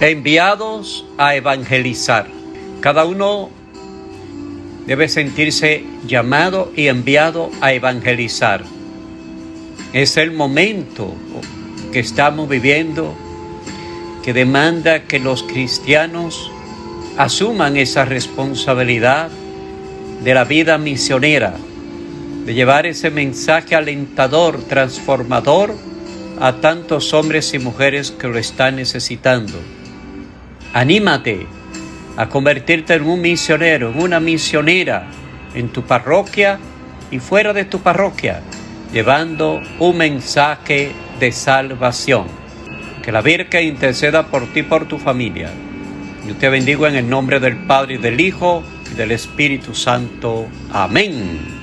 enviados a evangelizar. Cada uno debe sentirse llamado y enviado a evangelizar. Es el momento que estamos viviendo que demanda que los cristianos asuman esa responsabilidad de la vida misionera, de llevar ese mensaje alentador, transformador a tantos hombres y mujeres que lo están necesitando. Anímate a convertirte en un misionero, en una misionera en tu parroquia y fuera de tu parroquia, llevando un mensaje de salvación. Que la Virgen interceda por ti y por tu familia. Yo te bendigo en el nombre del Padre y del Hijo y del Espíritu Santo. Amén.